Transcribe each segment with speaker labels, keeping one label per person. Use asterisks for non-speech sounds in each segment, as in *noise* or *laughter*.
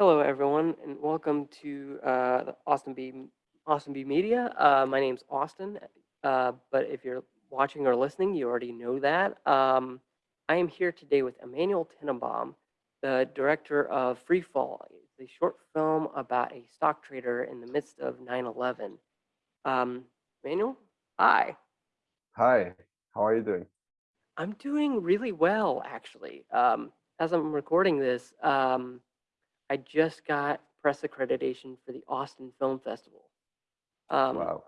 Speaker 1: Hello, everyone, and welcome to uh, Austin B Austin B Media. Uh, my name's Austin, uh, but if you're watching or listening, you already know that. Um, I am here today with Emmanuel Tenenbaum, the director of Free Fall. A short film about a stock trader in the midst of 9/11. Um, Emmanuel, hi.
Speaker 2: Hi, how are you doing?
Speaker 1: I'm doing really well, actually. Um, as I'm recording this, um, I just got press accreditation for the Austin Film Festival. Um,
Speaker 2: Wow.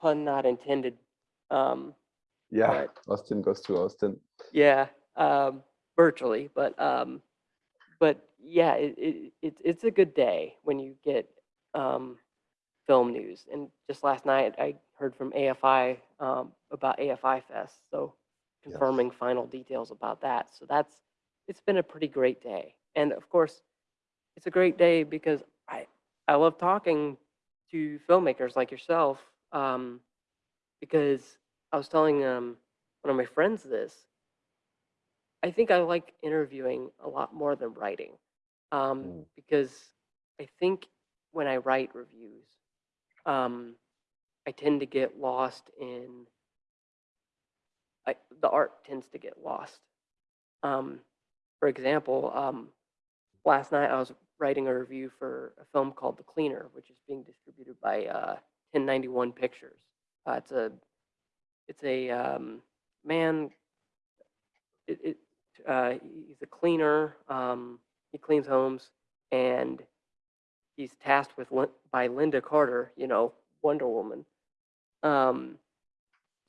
Speaker 1: pun not intended. Um,
Speaker 2: Yeah,
Speaker 1: but *laughs*
Speaker 2: Austin goes to Austin.
Speaker 1: yeah, um, virtually, but um, but yeah, it, it, it's it's a good day when you get um, film news. And just last night, I heard from AFI um, about AFI Fest, so
Speaker 2: Yes.
Speaker 1: confirming final details about that. So that's it's been a pretty great day. And of course, it's a great day because I I love talking to filmmakers like yourself um, because I was telling um, one of my friends this. I think I like interviewing a lot more than writing um,
Speaker 2: Mm,
Speaker 1: because I think when I write reviews, um, I tend to get lost in I, the art tends to get lost. Um, for example, um, last night I was writing a review for a film called The Cleaner, which is being distributed by uh, 1091 Pictures. Uh, it's a it's a um, man. It, it uh, he's a cleaner. Um, he cleans homes, and he's tasked with by Lynda Carter, you know, Wonder Woman, um,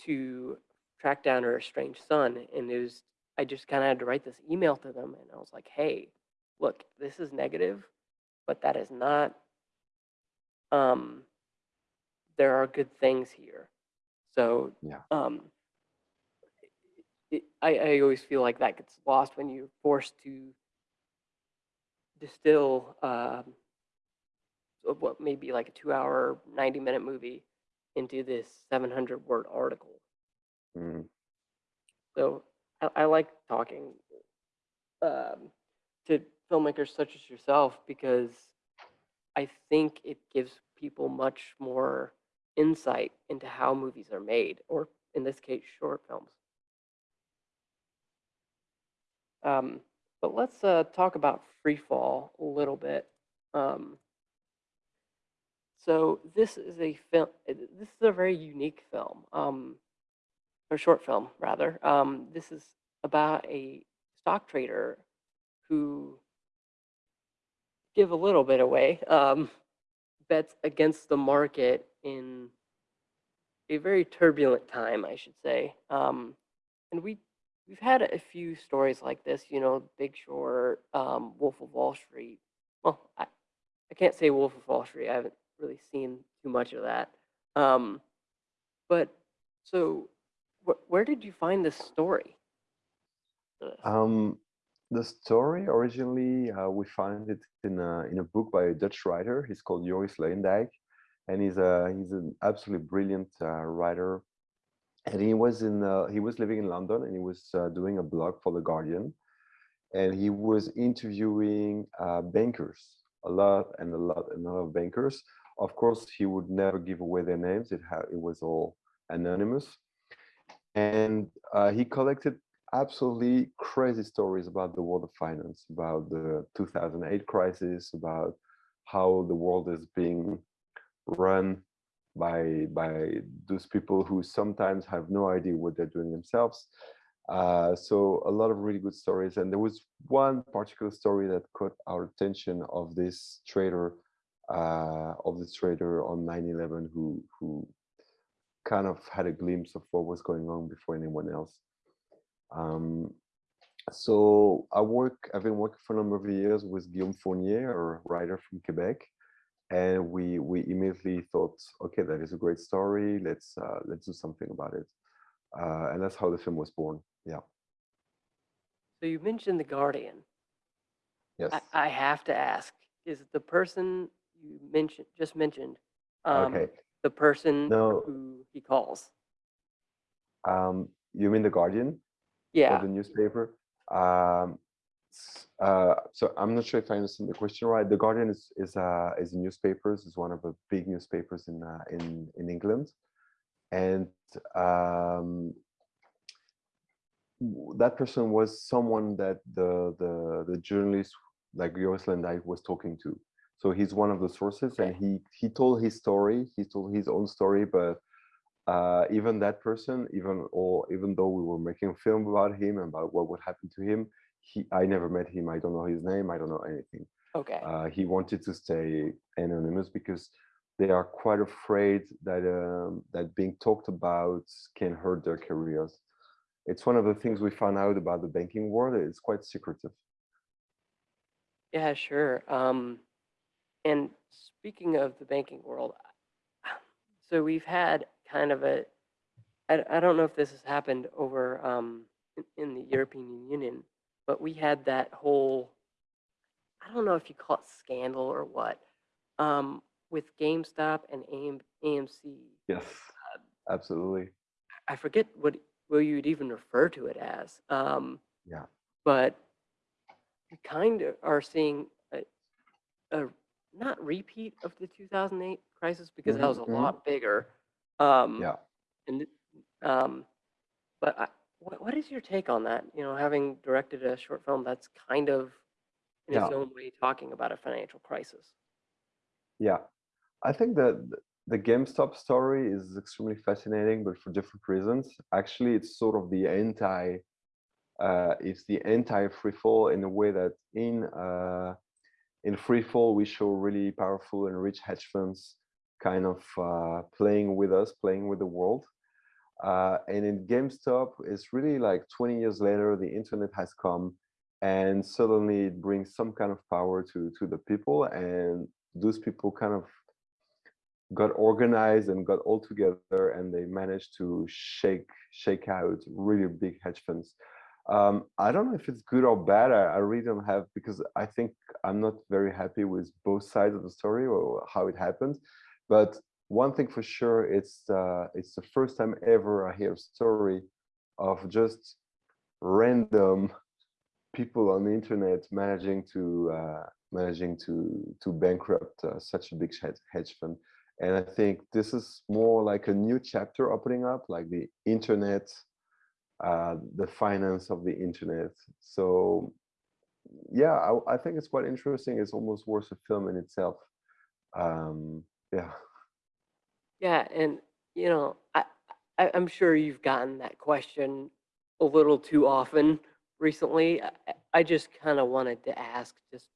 Speaker 1: to track down her estranged son. And it was I just kind of had to write this email to them, and I was like, "Hey, look, this is negative, but that is not. Um, there are good things here. So
Speaker 2: Yeah.
Speaker 1: um, it, I, I always feel like that gets lost when you're forced to distill um, what may be like a two hour, 90 minute movie into this 700 word article.
Speaker 2: mm,
Speaker 1: So I, I like talking um, to filmmakers such as yourself because I think it gives people much more insight into how movies are made, or in this case, short films. Um, but let's uh, talk about Freefall a little bit. Um, so this is a film. This is a very unique film, um, or short film rather. Um, this is about a stock trader who give a little bit away. Um, bets against the market in a very turbulent time, I should say. Um, and we we've had a few stories like this, you know, Big Short, um, Wolf of Wall Street. Well, I, I can't say Wolf of Wall Street. I haven't really seen too much of that. Um, but so, wh- where did you find this story?
Speaker 2: Um, the story originally uh, we found it in a in a book by a Dutch writer. He's called Joris Luyendijk, and he's a he's an absolutely brilliant uh, writer. And he was in uh, he was living in London, and he was uh, doing a blog for the Guardian, and he was interviewing uh, bankers a lot and a lot and a lot of bankers. Of course, he would never give away their names. It ha- it was all anonymous, and uh, he collected absolutely crazy stories about the world of finance, about the 2008 crisis, about how the world is being run by by those people who sometimes have no idea what they're doing themselves. Uh, so a lot of really good stories, and there was one particular story that caught our attention of this trader, uh, of this trader on 9/11 who who kind of had a glimpse of what was going on before anyone else. Um, so I work, I've been working for a number of years with Guillaume Fournier, a writer from Quebec, and we we immediately thought, okay, that is a great story. Let's uh, let's do something about it, uh, and that's how the film was born. Yeah.
Speaker 1: So you mentioned the Guardian.
Speaker 2: Yes.
Speaker 1: I, I have to ask: Is the person you mentioned just mentioned um,
Speaker 2: Okay.
Speaker 1: the person
Speaker 2: No.
Speaker 1: who he calls?
Speaker 2: Um, you mean the Guardian,
Speaker 1: Yeah.
Speaker 2: the newspaper? Um, Uh, so I'm not sure if I understand the question right. The Guardian is is uh, is a newspapers. is one of the big newspapers in uh, in in England, and um, that person was someone that the the the journalist like Joris Luyendijk was talking to. So he's one of the sources, and he he told his story. He told his own story, but uh, even that person, even or even though we were making a film about him and about what would happen to him, he I never met him. I don't know his name. I don't know anything.
Speaker 1: Okay.
Speaker 2: Uh, he wanted to stay anonymous because they are quite afraid that um, that being talked about can hurt their careers. It's one of the things we found out about the banking world. It's quite secretive.
Speaker 1: Yeah, sure. Um, and speaking of the banking world, *sighs* so we've had kind of a, I, I don't know if this has happened over um, in, in the European Union, but we had that whole, I don't know if you call it scandal or what, um, with GameStop and AM, AMC.
Speaker 2: Yes, absolutely.
Speaker 1: I forget what what you'd even refer to it as. Um,
Speaker 2: Yeah.
Speaker 1: but we kind of are seeing a, a not repeat of the 2008 crisis because that
Speaker 2: Mhm,
Speaker 1: was a
Speaker 2: mhm.
Speaker 1: lot bigger. Um,
Speaker 2: Yeah.
Speaker 1: And um, but I, what what is your take on that? You know, having directed a short film that's kind of in its
Speaker 2: Yeah.
Speaker 1: own way talking about a financial crisis.
Speaker 2: Yeah, I think that th- the GameStop story is extremely fascinating, but for different reasons. Actually, it's sort of the anti, uh, it's the anti free fall in a way that in uh, in free fall we show really powerful and rich hedge funds kind of uh, playing with us, playing with the world. Uh, and in GameStop, it's really like 20 years later, the internet has come, and suddenly it brings some kind of power to to the people, and those people kind of got organized and got all together and they managed to shake shake out really big hedge funds um, i don't know if it's good or bad I, I really don't have because i think i'm not very happy with both sides of the story or how it happened but one thing for sure it's uh, it's the first time ever i hear a story of just random people on the internet managing to uh, managing to to bankrupt uh, such a big hedge, fund. And i think this is more like a new chapter opening up like the internet uh, the finance of the internet. So yeah I, I think it's quite interesting. It's almost worth a film in itself. Um yeah
Speaker 1: Yeah, and you know, I, I I'm sure you've gotten that question a little too often recently. I, I I just kind of wanted to ask just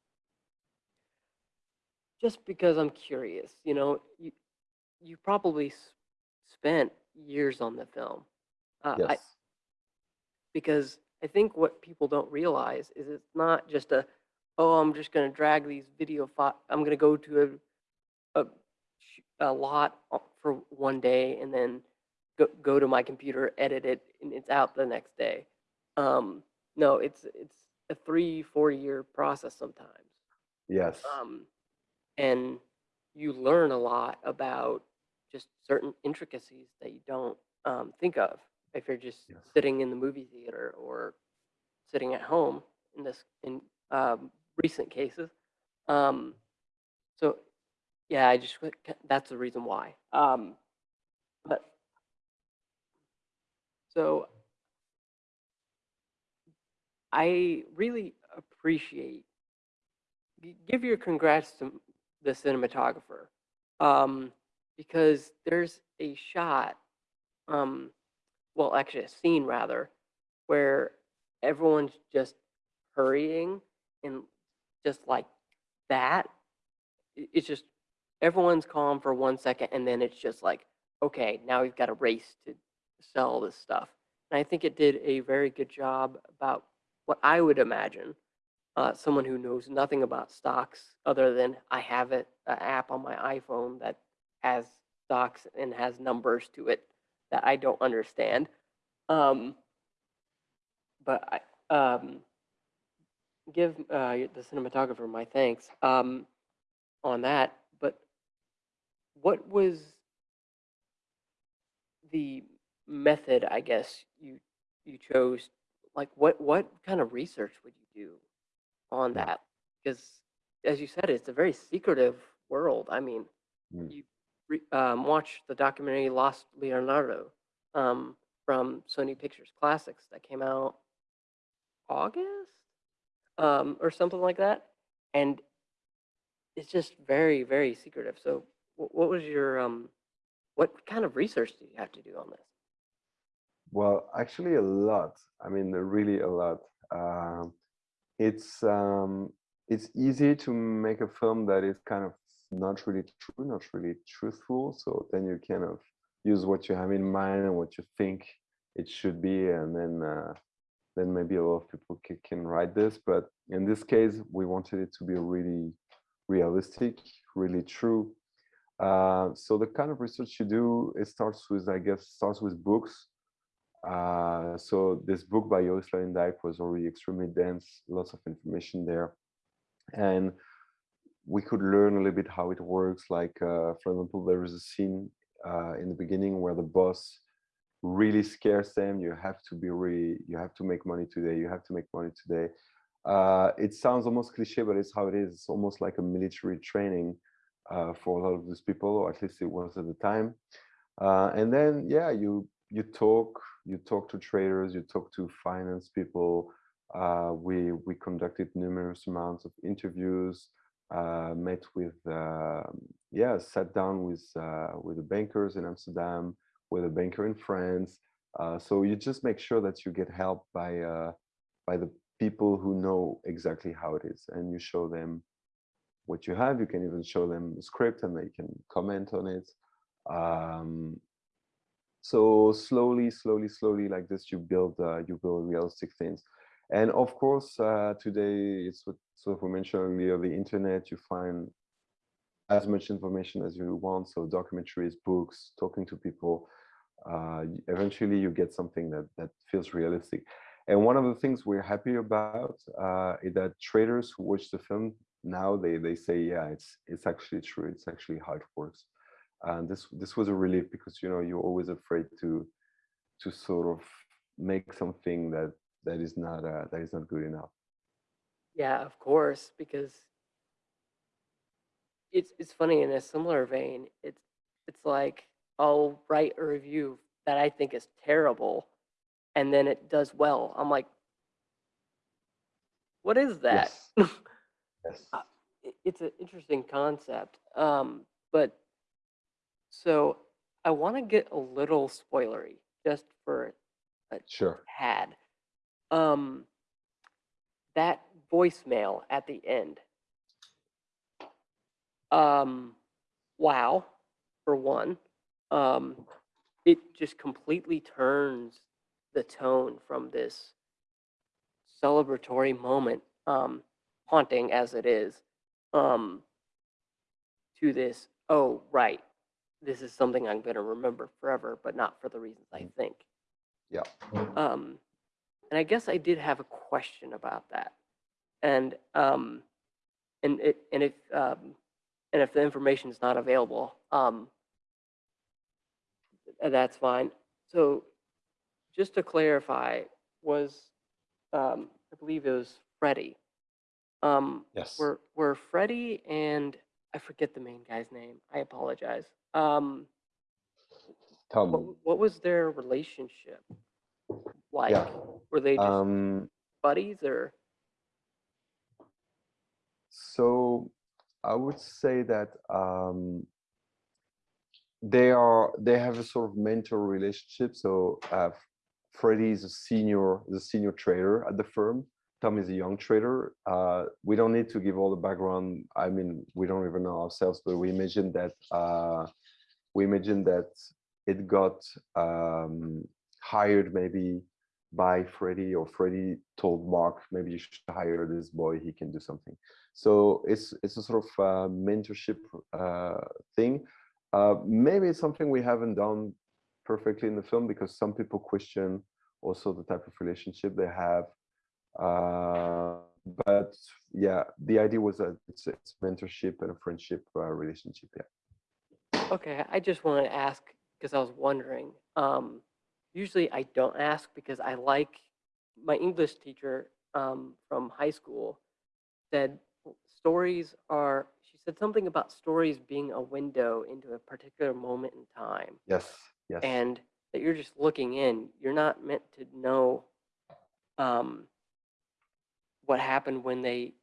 Speaker 1: just because I'm curious, you know, you you probably spent years on the film. Uh, I,
Speaker 2: yes
Speaker 1: because I think what people don't realize is it's not just a, oh, I'm just going to drag these video fi- I'm going to go to a, a, a lot for one day and then go, go to my computer, edit it, and it's out the next day. Um, no, it's it's a three, four year process sometimes.
Speaker 2: yes
Speaker 1: Um, and you learn a lot about just certain intricacies that you don't um, think of if you're just
Speaker 2: Yes.
Speaker 1: sitting in the movie theater or sitting at home in this in um, recent cases. Um, so yeah, I just that's the reason why. Um, but so I really appreciate give your congrats to the cinematographer um, because there's a shot um, well actually a scene rather where everyone's just hurrying and just like that it's just everyone's calm for one second and then it's just like okay now we've got a race to sell this stuff and i think it did a very good job about what i would imagine uh, someone who knows nothing about stocks other than I have it an app on my iPhone that has stocks and has numbers to it that I don't understand. Um, but I um, give uh, the cinematographer my thanks um, on that. What was the method? I guess you you chose. Like what what kind of research would you do? on that because, as you said, it's a very secretive world. I mean,
Speaker 2: Mm.
Speaker 1: you re, um, watch the documentary Lost Leonardo um, from Sony Pictures Classics that came out August um, or something like that, and it's just very, very secretive. So, what was your um, what kind of research did you have to do on this?
Speaker 2: Well, actually, a lot. I mean, really a lot. Um, it's um, it's easy to make a film that is kind of not really true, not really truthful. So then you kind of use what you have in mind and what you think it should be, and then uh, then maybe a lot of people can write this. But in this case, we wanted it to be really realistic, really true. Uh, so the kind of research you do, it starts with, I guess, starts with books. Uh, so this book by Joris Luyendijk was already extremely dense, lots of information there. And we could learn a little bit how it works. Like, uh, for example, there is a scene uh, in the beginning where the boss really scares them. You have to be really, you have to make money today. You have to make money today. Uh, it sounds almost cliche, but it's how it is. It's almost like a military training uh, for a lot of these people, or at least it was at the time. Uh, and then, yeah, you you talk, you talk to traders, you talk to finance people. Uh, we we conducted numerous amounts of interviews, uh, met with, uh, yeah, sat down with uh, with the bankers in Amsterdam, with a banker in France. So you just make sure that you get help by by the people who know exactly how it is, and you show them what you have. You can even show them the script, and they can comment on it. Um, so slowly, slowly, slowly, like this, you build uh, you build realistic things. And of course, uh, today it's what of we mentioned earlier, the internet. You find as much information as you want. So documentaries, books, talking to people. Uh, eventually, you get something that that feels realistic. And one of the things we're happy about uh, is that traders who watch the film now they they say, yeah, it's it's actually true. It's actually how it works. And this this was a relief because you know you're always afraid to to sort of make something that that is not uh, that is not good enough.
Speaker 1: Yeah, of course, because it's it's funny in a similar vein. It's it's like I'll write a review that I think is terrible, and then it does well. I'm like, what is that?
Speaker 2: Yes. *laughs* Yes.
Speaker 1: Uh, it's an interesting concept. Um, but so I want to get a little spoilery just for a
Speaker 2: Sure.
Speaker 1: tad. Um, that voicemail at the end. Um, wow, for one. Um, it just completely turns the tone from this celebratory moment, um, haunting as it is, um, to this, oh, right, this is something I'm going to remember forever, but not for the reasons I think.
Speaker 2: Yeah.
Speaker 1: Um, and I guess I did have a question about that. And um, and it and if um, and if the information is not available, um, that's fine. So just to clarify, was um, I believe it was Freddie. Um,
Speaker 2: Yes.
Speaker 1: were were Freddie and I forget the main guy's name. I apologize. Um, what,
Speaker 2: Tom.
Speaker 1: what was their relationship like?
Speaker 2: Yeah.
Speaker 1: Were they just
Speaker 2: Um,
Speaker 1: buddies or?
Speaker 2: so I would say that um, they are they have a sort of mentor relationship. So uh, Freddie is a senior is a senior trader at the firm. Tom is a young trader. Uh, we don't need to give all the background. I mean, we don't even know ourselves, but we imagine that uh, we imagine that it got um, hired maybe by Freddie or Freddie told Mark, maybe you should hire this boy, he can do something. So it's it's a sort of uh, mentorship uh, thing. Uh, maybe it's something we haven't done perfectly in the film because some people question also the type of relationship they have. Uh, but yeah, the idea was that it's, it's mentorship and a friendship uh, relationship. Yeah.
Speaker 1: Okay, I just wanted to ask because I was wondering. Um, usually I don't ask because I like my English teacher um, from high school. said stories are. She said something about stories being a window into a particular moment in time,
Speaker 2: Yes, yes,
Speaker 1: and that you're just looking in. You're not meant to know um, what happened when they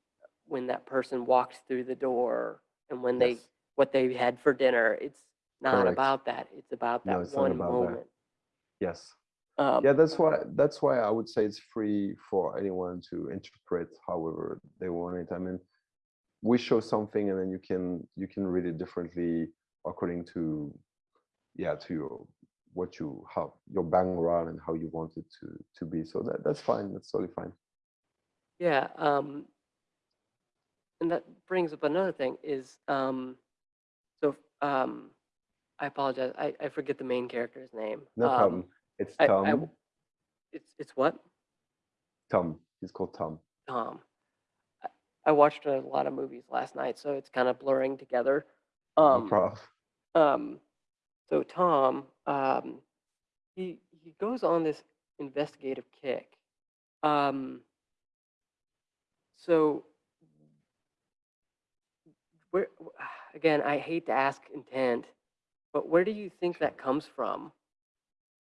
Speaker 1: when that person walked through the door and when they what they had for dinner. It's not
Speaker 2: Correct.
Speaker 1: about that. It's about that
Speaker 2: No, it's not
Speaker 1: one
Speaker 2: about that.
Speaker 1: moment.
Speaker 2: Yes.
Speaker 1: Um,
Speaker 2: Yeah, that's why that's why I would say it's free for anyone to interpret however they want it. I mean, we show something and then you can you can read it differently according to yeah to your what you how your background and how you want it to to be. So that that's fine. That's totally fine.
Speaker 1: Yeah, um, and that brings up another thing is um, so um, I apologize. I, I forget the main character's name.
Speaker 2: No
Speaker 1: um,
Speaker 2: problem. It's
Speaker 1: I- I
Speaker 2: Tom.
Speaker 1: w- It's it's what
Speaker 2: Tom. He's called Tom.
Speaker 1: Tom. I, I watched a lot of movies last night, so it's kind of blurring together.
Speaker 2: No
Speaker 1: Um,
Speaker 2: problem.
Speaker 1: um, so Tom, um, he he goes on this investigative kick. Um, so where again, I hate to ask intent, but where do you think that comes from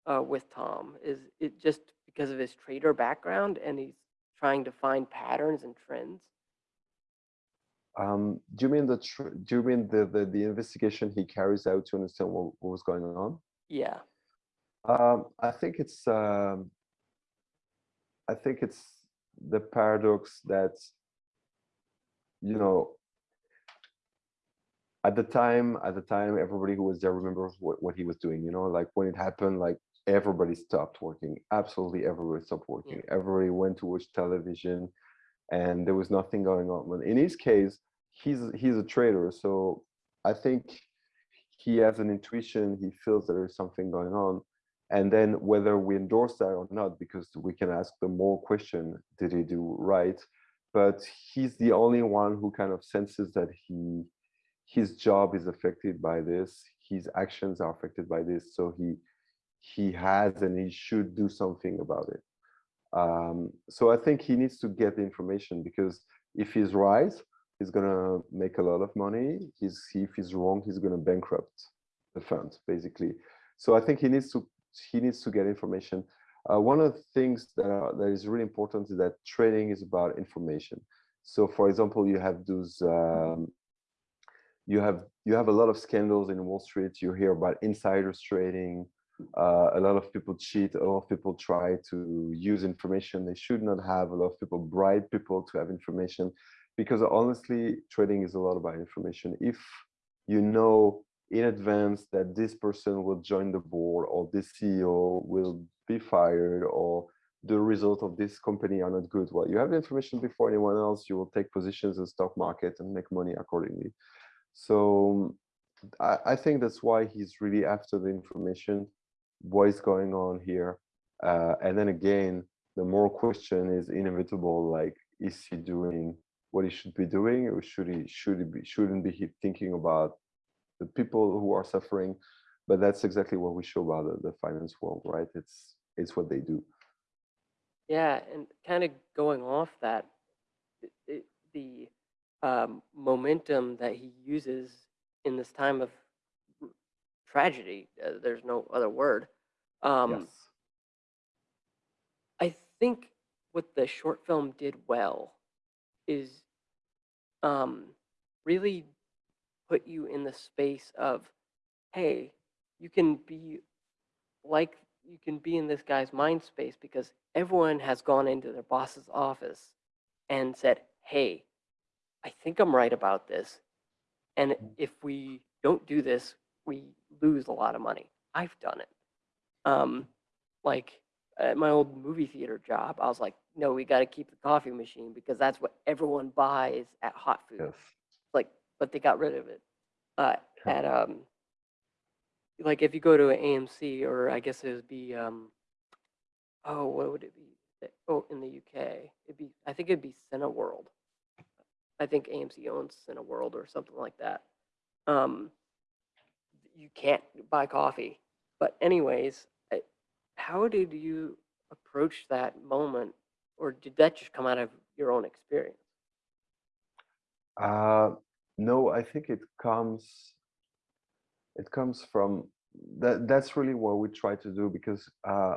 Speaker 1: uh, with Tom? Is it just because of his trader background and he's trying to find patterns and trends?
Speaker 2: Um, do you mean the tr- do you mean the, the the investigation he carries out to understand what, what was going on?
Speaker 1: Yeah.
Speaker 2: Um, I think it's um, I think it's the paradox that you know at the time at the time everybody who was there remembers what, what he was doing you know? Like when it happened like everybody stopped working. Absolutely everybody stopped working. Everybody went to watch television and there was nothing going on. But in his case he's he's a trader so i think he has an intuition. He feels there is something going on and then whether we endorse that or not because we can ask the more question did he do right? But he's the only one who kind of senses that he his job is affected by this his actions are affected by this so he he has and he should do something about it. Um, so i think he needs to get the information because if he's right he's gonna make a lot of money. He's if he's wrong he's gonna bankrupt the fund basically. So i think he needs to he needs to get information uh, one of the things that, are, that is really important is that trading is about information so for example you have those um, you have you have a lot of scandals in Wall Street. You hear about insiders trading. Uh, a lot of people cheat. A lot of people try to use information they should not have. A lot of people bribe people to have information, because honestly, trading is a lot about information. If you know in advance that this person will join the board or this CEO will be fired or the result of this company are not good, well, you have the information before anyone else. You will take positions in stock market and make money accordingly. So I, I think that's why he's really after the information, what is going on here. Uh, and then again, the more question is inevitable, like, is he doing what he should be doing or should he, should he be, shouldn't be thinking about the people who are suffering? But that's exactly what we show about the, the finance world, right? It's, it's what they do.
Speaker 1: Yeah, and kind of going off that, it, it, the um, momentum that he uses in this time of tragedy, uh, there's no other word. Um,
Speaker 2: yes.
Speaker 1: I think what the short film did well is um, really put you in the space of, hey, you can be like, you can be in this guy's mind space because everyone has gone into their boss's office and said, hey, I think I'm right about this. And if we don't do this, we lose a lot of money. I've done it. Um, like at my old movie theater job, I was like, no, we got to keep the coffee machine because that's what everyone buys at Hot Food.
Speaker 2: Yes.
Speaker 1: Like, but they got rid of it. Uh, at um, like if you go to an AMC or I guess it would be um, oh, what would it be? Oh, in the UK, it'd be I think it'd be Cineworld. I think AMC owns Cineworld or something like that. Um, you can't buy coffee. But anyways, I- how did you approach that moment, or did that just come out of your own experience?
Speaker 2: Uh, no, I think it comes it comes from that that's really what we try to do because uh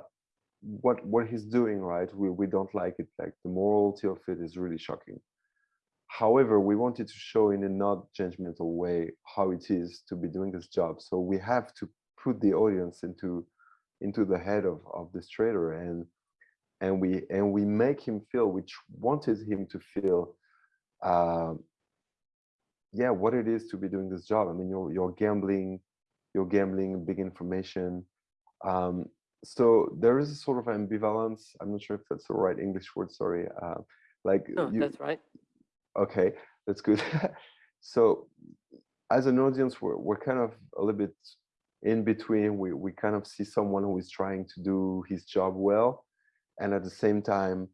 Speaker 2: what what he's doing right we we don't like it. Like the morality of it is really shocking. However we wanted to show in a not judgmental way how it is to be doing this job. So we have to put the audience into into the head of of this trader and and we and we make him feel which wanted him to feel uh, yeah what it is to be doing this job. I mean you're you're gambling you're gambling big information. Um, so there is a sort of ambivalence. I'm not sure if that's the right english word sorry. Uh, like
Speaker 1: No,
Speaker 2: you,
Speaker 1: that's right.
Speaker 2: okay that's good. *laughs* So as an audience we're, we're kind of a little bit in between. We, we kind of see someone who is trying to do his job well and at the same time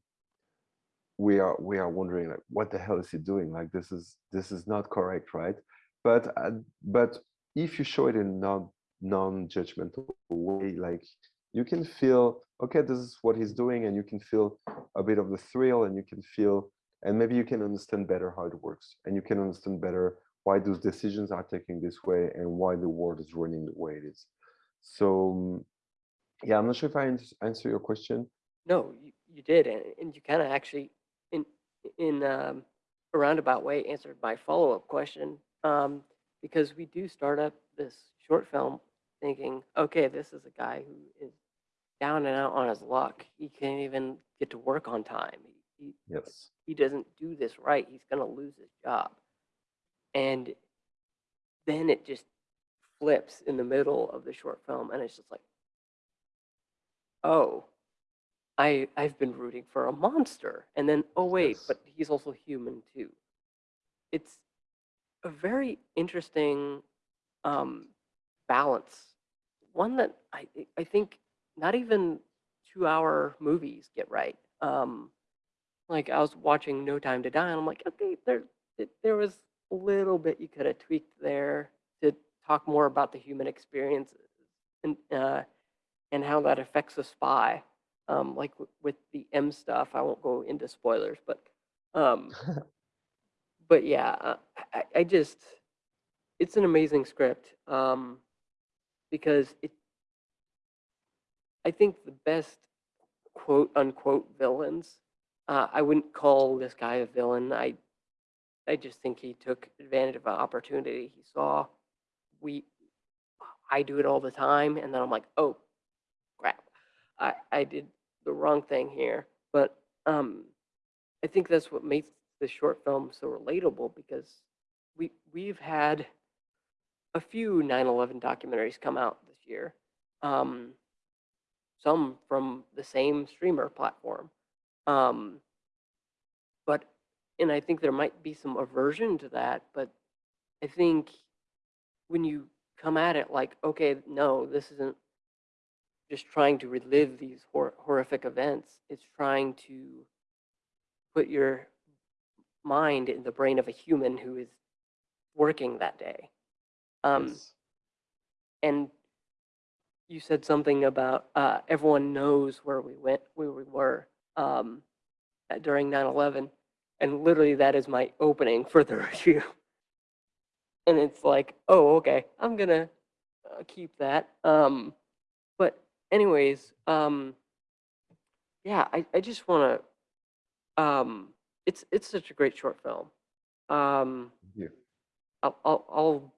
Speaker 2: we are we are wondering like what the hell is he doing? Like this is this is not correct right? But uh, but if you show it in non non-judgmental way like you can feel okay this is what he's doing and you can feel a bit of the thrill and you can feel and maybe you can understand better how it works and you can understand better why those decisions are taking this way and why the world is running the way it is. So um, yeah i'm not sure if i answer your question.
Speaker 1: No, you, you did, and, and you kind of actually, in um, a roundabout way, answered my follow up question. Um, because we do start up this short film thinking, okay, this is a guy who is down and out on his luck. He can't even get to work on time. He, he,
Speaker 2: yes
Speaker 1: he doesn't do this right. He's going to lose his job. And then it just flips in the middle of the short film, and it's just like, oh, I I've been rooting for a monster, and then oh wait,
Speaker 2: Yes.
Speaker 1: but he's also human too. It's a very interesting um, balance, one that I I think not even two-hour movies get right. Um, like I was watching No Time to Die, and I'm like, okay, there there was a little bit you could have tweaked there to talk more about the human experience and uh, and how that affects a spy. Um, like with the M stuff, I won't go into spoilers, but um, *laughs* but yeah, uh, I, I just it's an amazing script um, because it. I think the best quote unquote villains. Uh, I wouldn't call this guy a villain. I I just think he took advantage of an opportunity he saw. We I do it all the time, and then I'm like, oh crap, I I did the wrong thing here. But um, I think that's what makes the short film so relatable because we we've had a few 9/11 documentaries come out this year. Um, some from the same streamer platform. Um, but and I think there might be some aversion to that, but I think when you come at it like, okay, no, this isn't just trying to relive these hor- horrific events. It's trying to put your mind in the brain of a human who is working that day. Um,
Speaker 2: yes.
Speaker 1: and you said something about uh, everyone knows where we went, where we were um, during 9/11, and literally that is my opening for the *laughs* review. And it's like, oh, okay, I'm gonna uh, keep that. Um, anyways, um, yeah, I, I just want to. Um, it's it's such a great short film. Um,
Speaker 2: Yeah.
Speaker 1: I'll, I'll, I'll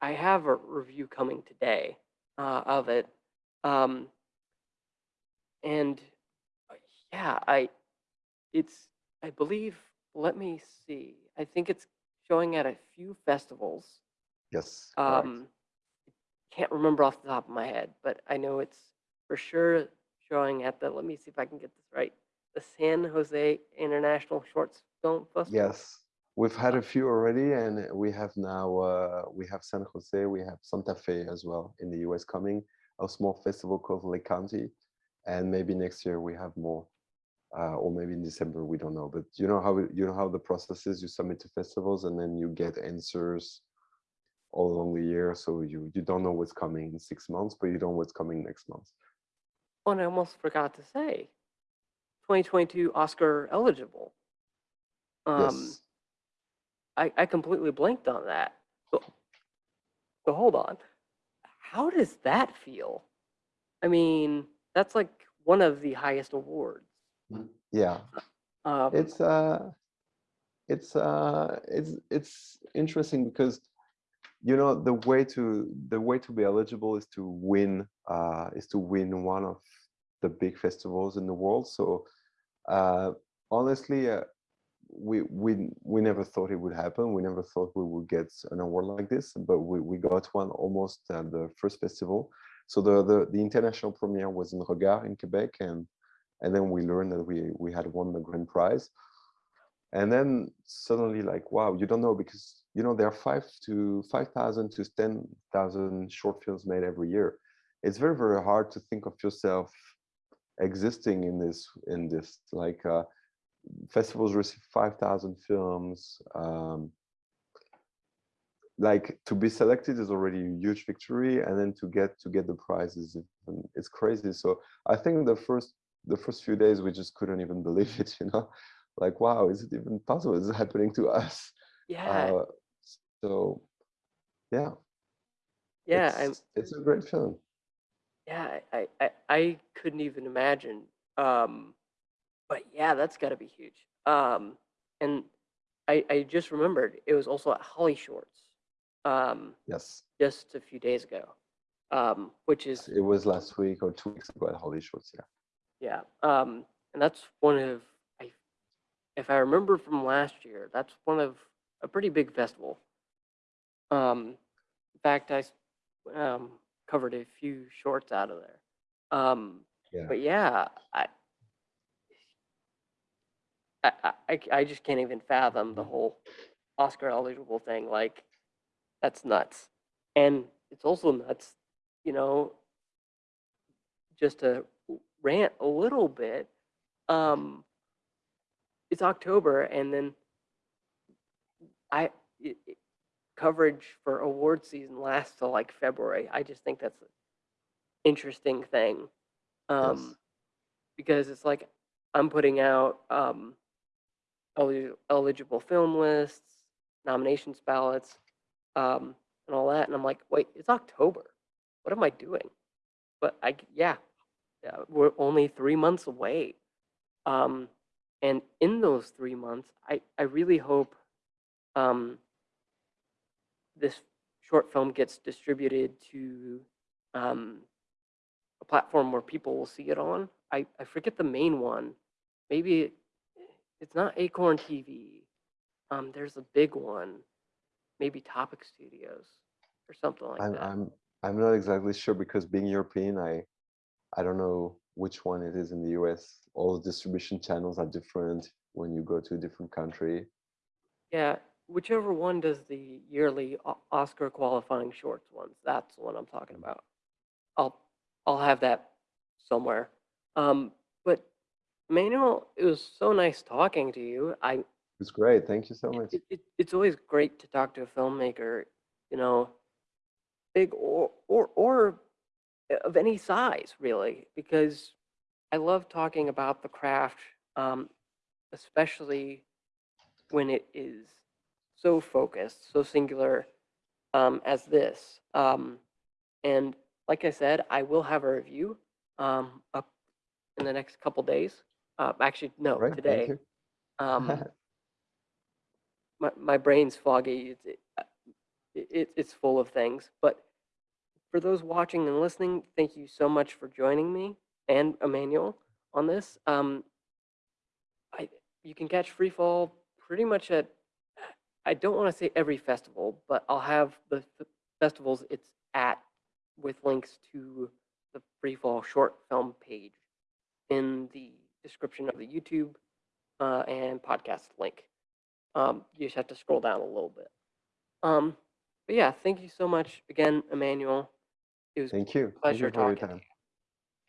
Speaker 1: I have a review coming today uh, of it, um, and uh, yeah, I it's I believe. Let me see. I think it's showing at a few festivals.
Speaker 2: yes.
Speaker 1: Um, can't remember off the top of my head, but I know it's for sure showing at the. Let me see if I can get this right. The San Jose International Shorts Film Festival.
Speaker 2: Yes, we've had a few already, and we have now uh, we have San Jose, we have Santa Fe as well in the US coming, a small festival called Lake County, and maybe next year we have more, uh, or maybe in December we don't know. But you know how you know how the process is: you submit to festivals, and then you get answers all along the year. So you you don't know what's coming in six months, but you don't know what's coming next month.
Speaker 1: Oh, and I almost forgot to say, 2022 Oscar eligible. Um,
Speaker 2: yes,
Speaker 1: I, I completely blanked on that. So, so hold on. How does that feel? I mean, that's like one of the highest awards.
Speaker 2: Yeah,
Speaker 1: Um,
Speaker 2: it's uh, it's uh, it's it's interesting because you know the way to the way to be eligible is to win uh, is to win one of the big festivals in the world. So uh, honestly, uh, we we we never thought it would happen. We never thought we would get an award like this, but we we got one almost at the first festival. So the the, the international premiere was in Regard in Quebec, and and then we learned that we we had won the grand prize. And then suddenly, like, wow, you don't know because you know there are five to five thousand to ten thousand short films made every year. It's very very hard to think of yourself existing in this in this like uh, festivals receive 5000 films um, like to be selected is already a huge victory and then to get to get the prize is even- it's crazy. So i think the first the first few days we just couldn't even believe *laughs* it you know? Like wow is it even possible? Is it happening to us?
Speaker 1: Yeah,
Speaker 2: uh, so yeah
Speaker 1: yeah,
Speaker 2: it's, it's a great film
Speaker 1: yeah, I, I, I couldn't even imagine. Um, but yeah, that's got to be huge. Um, and I, I just remembered it was also at Holly Shorts, um,
Speaker 2: yes
Speaker 1: just a few days ago, um, which is
Speaker 2: it was last week or two weeks ago at holly shorts yeah
Speaker 1: Yeah, um, and that's one of I, if I remember from last year, that's one of a pretty big festival. Um, in fact, I um, covered a few shorts out of there. Um,
Speaker 2: yeah
Speaker 1: but yeah, I I I just can't even fathom the whole Oscar eligible thing. Like, that's nuts. And it's also nuts, you know, just to rant a little bit. Um, it's October, and then I it, it- coverage for award season lasts till like February. I just think that's an interesting thing. Um,
Speaker 2: yes.
Speaker 1: because it's like I'm putting out um, eli- eligible film lists, nominations ballots, um, and all that, and I'm like, wait, it's October. What am I doing? But I, yeah, yeah, we're only three months away, um, and in those three months, I, I really hope um, this short film gets distributed to um, a platform where people will see it on. I, I forget the main one. Maybe it, it's not Acorn TV. Um, there's a big one, maybe Topic Studios or something like
Speaker 2: I'm
Speaker 1: that.
Speaker 2: I'm I'm not exactly sure because being European, I I don't know which one it is in the US. All the distribution channels are different when you go to a different country.
Speaker 1: Yeah, whichever one does the yearly O- Oscar qualifying shorts ones, that's the one I'm talking about. I'll I'll have that somewhere. Um, but Manuel, it was so nice talking to you. I
Speaker 2: It's great. Thank you so much.
Speaker 1: it, it- it's always great to talk to a filmmaker, you know, big or or or of any size, really, because I love talking about the craft, um, especially when it is so focused, so singular um, as this. Um, and like I said, I will have a review um, up in the next couple days. Uh, actually, no,
Speaker 2: Right.
Speaker 1: today. Um, *laughs* my, my brain's foggy. It's, it, uh, it, it- it's full of things. But for those watching and listening, thank you so much for joining me and Emmanuel on this. Um, I you can catch Freefall pretty much at I don't want to say every festival, but I'll have the, festivals it's at with links to the Freefall short film page in the description of the YouTube uh, and podcast link. Um, you just have to scroll down a little bit. Um, but yeah, thank you so much again, Emmanuel. It was
Speaker 2: Thank you. Thank
Speaker 1: pleasure
Speaker 2: you
Speaker 1: talking to
Speaker 2: time.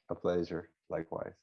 Speaker 2: A pleasure. Likewise.